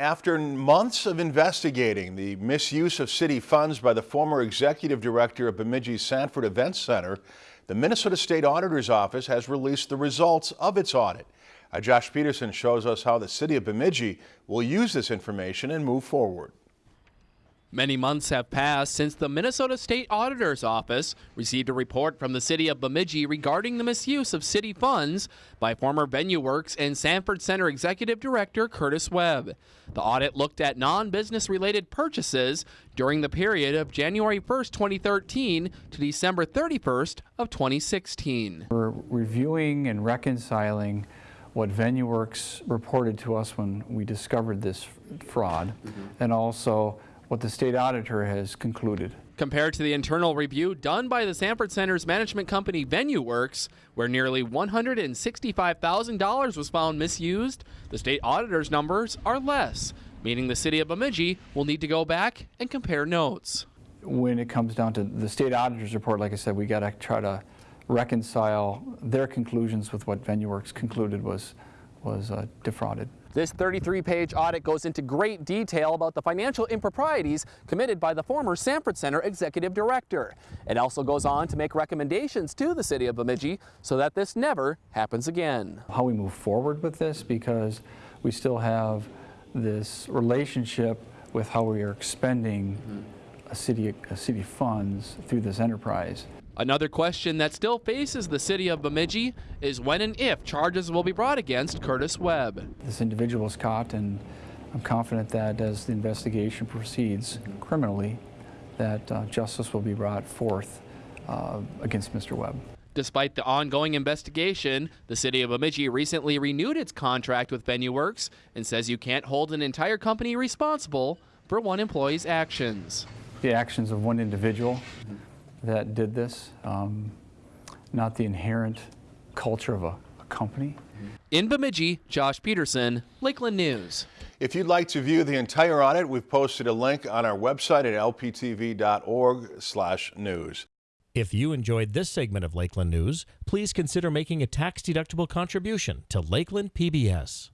After months of investigating the misuse of city funds by the former executive director of Bemidji Sanford Events Center, the Minnesota State Auditor's Office has released the results of its audit. Uh, Josh Peterson shows us how the city of Bemidji will use this information and move forward. Many months have passed since the Minnesota State Auditor's Office received a report from the city of Bemidji regarding the misuse of city funds by former VenueWorks and Sanford Center Executive Director Curtis Webb. The audit looked at non-business related purchases during the period of January 1st, 2013 to December 31st of 2016. We're reviewing and reconciling what VenueWorks reported to us when we discovered this fraud mm -hmm. and also what the state auditor has concluded. Compared to the internal review done by the Sanford Center's management company VenueWorks, where nearly $165,000 was found misused, the state auditor's numbers are less, meaning the city of Bemidji will need to go back and compare notes. When it comes down to the state auditor's report, like I said, we got to try to reconcile their conclusions with what VenueWorks concluded was, was uh, defrauded. This 33-page audit goes into great detail about the financial improprieties committed by the former Sanford Center executive director. It also goes on to make recommendations to the city of Bemidji so that this never happens again. How we move forward with this because we still have this relationship with how we are expending mm -hmm. a city, a city funds through this enterprise. Another question that still faces the city of Bemidji is when and if charges will be brought against Curtis Webb. This individual is caught and I'm confident that as the investigation proceeds criminally, that uh, justice will be brought forth uh, against Mr. Webb. Despite the ongoing investigation, the city of Bemidji recently renewed its contract with VenueWorks and says you can't hold an entire company responsible for one employee's actions. The actions of one individual that did this, um, not the inherent culture of a, a company. In Bemidji, Josh Peterson, Lakeland News. If you'd like to view the entire audit, we've posted a link on our website at lptv.org slash news. If you enjoyed this segment of Lakeland News, please consider making a tax-deductible contribution to Lakeland PBS.